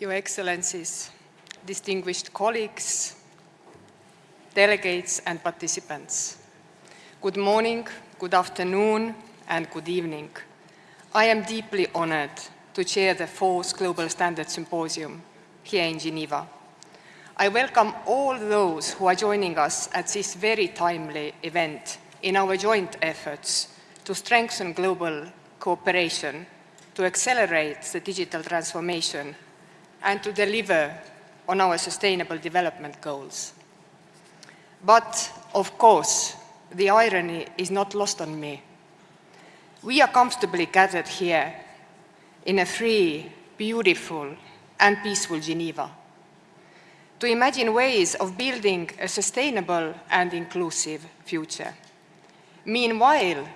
Your Excellencies, distinguished colleagues, delegates and participants. Good morning, good afternoon and good evening. I am deeply honored to chair the fourth Global Standards Symposium here in Geneva. I welcome all those who are joining us at this very timely event in our joint efforts to strengthen global cooperation, to accelerate the digital transformation, and to deliver on our sustainable development goals. But, of course, the irony is not lost on me. We are comfortably gathered here in a free, beautiful, and peaceful Geneva to imagine ways of building a sustainable and inclusive future. Meanwhile,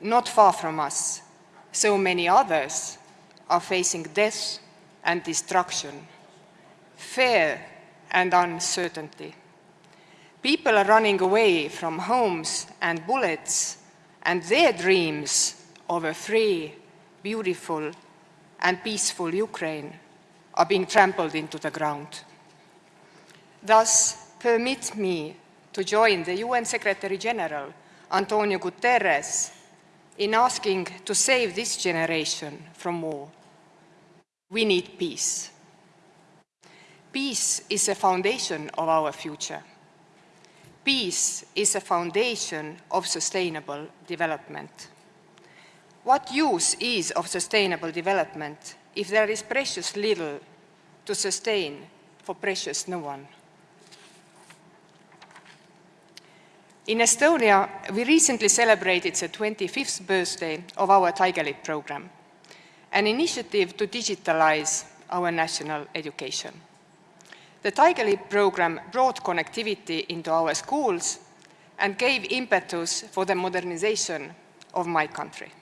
not far from us, so many others are facing death and destruction, fear and uncertainty. People are running away from homes and bullets and their dreams of a free, beautiful and peaceful Ukraine are being trampled into the ground. Thus, permit me to join the UN Secretary-General, Antonio Guterres, in asking to save this generation from war. We need peace. Peace is a foundation of our future. Peace is a foundation of sustainable development. What use is of sustainable development if there is precious little to sustain for precious no one? In Estonia, we recently celebrated the 25th birthday of our Tiger program, an initiative to digitalize our national education. The Tiger Leap program brought connectivity into our schools and gave impetus for the modernization of my country.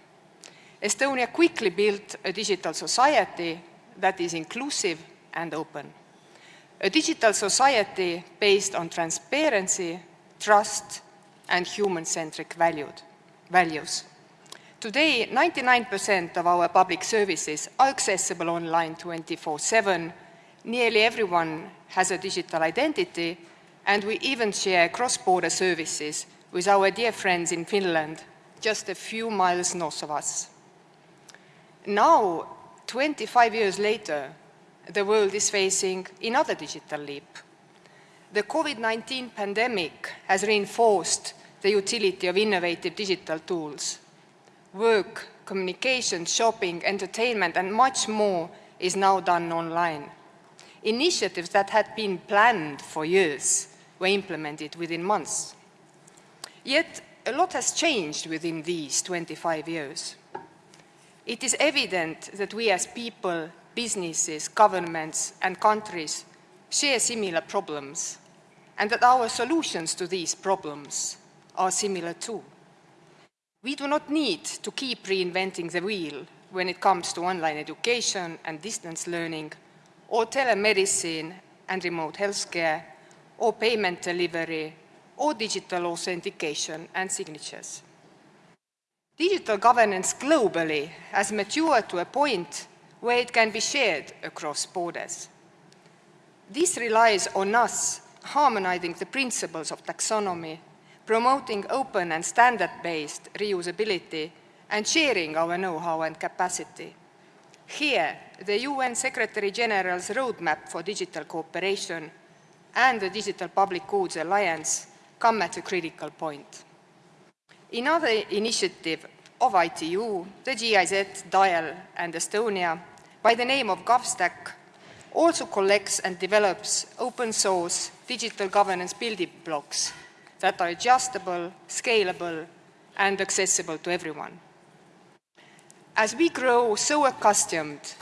Estonia quickly built a digital society that is inclusive and open. A digital society based on transparency, trust, and human-centric values. Today, 99% of our public services are accessible online 24-7. Nearly everyone has a digital identity, and we even share cross-border services with our dear friends in Finland, just a few miles north of us. Now, 25 years later, the world is facing another digital leap. The COVID-19 pandemic has reinforced the utility of innovative digital tools. Work, communication, shopping, entertainment, and much more is now done online. Initiatives that had been planned for years were implemented within months. Yet, a lot has changed within these 25 years. It is evident that we as people, businesses, governments, and countries share similar problems, and that our solutions to these problems are similar too. We do not need to keep reinventing the wheel when it comes to online education and distance learning, or telemedicine and remote healthcare, or payment delivery, or digital authentication and signatures. Digital governance globally has matured to a point where it can be shared across borders. This relies on us harmonizing the principles of taxonomy promoting open and standard-based reusability and sharing our know-how and capacity. Here, the UN Secretary-General's roadmap for digital cooperation and the Digital Public Goods Alliance come at a critical point. Another initiative of ITU, the GIZ, DIAL and Estonia, by the name of GovStack, also collects and develops open source digital governance building blocks that are adjustable, scalable, and accessible to everyone. As we grow so accustomed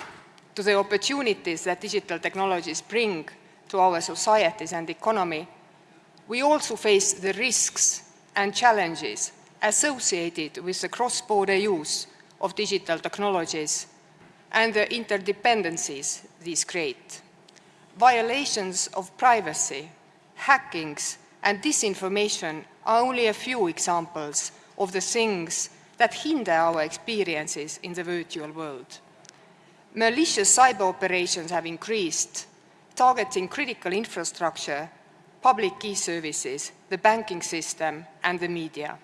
to the opportunities that digital technologies bring to our societies and economy, we also face the risks and challenges associated with the cross-border use of digital technologies and the interdependencies these create. Violations of privacy, hackings, and disinformation are only a few examples of the things that hinder our experiences in the virtual world. malicious cyber operations have increased, targeting critical infrastructure, public key services, the banking system, and the media.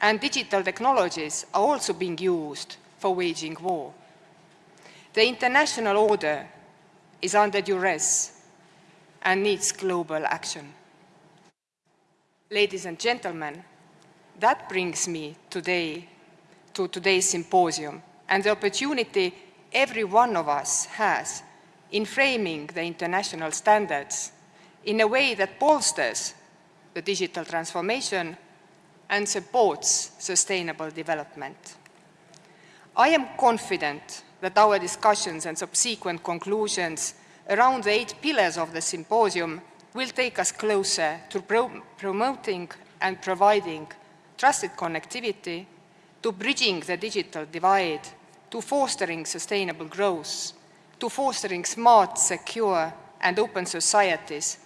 And digital technologies are also being used for waging war. The international order is under duress and needs global action. Ladies and gentlemen, that brings me today to today's symposium and the opportunity every one of us has in framing the international standards in a way that bolsters the digital transformation and supports sustainable development. I am confident that our discussions and subsequent conclusions around the eight pillars of the symposium will take us closer to pro promoting and providing trusted connectivity, to bridging the digital divide, to fostering sustainable growth, to fostering smart, secure and open societies,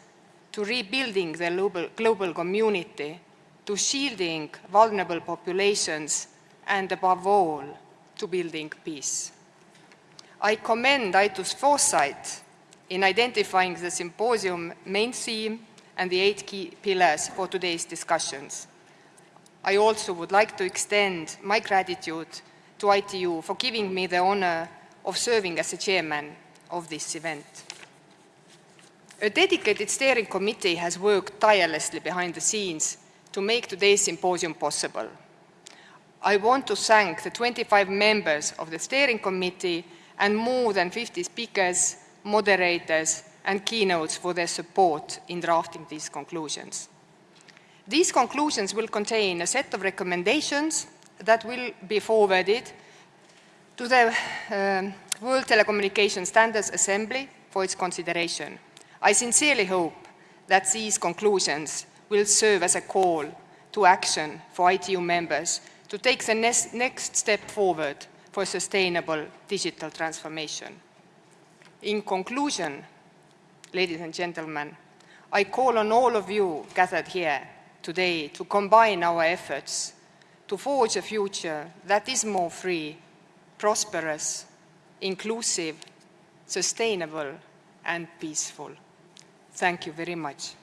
to rebuilding the global, global community, to shielding vulnerable populations, and above all, to building peace. I commend ITU's foresight in identifying the symposium main theme and the eight key pillars for today's discussions. I also would like to extend my gratitude to ITU for giving me the honor of serving as the chairman of this event. A dedicated steering committee has worked tirelessly behind the scenes to make today's symposium possible. I want to thank the 25 members of the steering committee and more than 50 speakers, moderators and keynotes for their support in drafting these conclusions. These conclusions will contain a set of recommendations that will be forwarded to the uh, World Telecommunication Standards Assembly for its consideration. I sincerely hope that these conclusions will serve as a call to action for ITU members to take the next step forward for sustainable digital transformation. In conclusion, ladies and gentlemen, I call on all of you gathered here today to combine our efforts to forge a future that is more free, prosperous, inclusive, sustainable and peaceful. Thank you very much.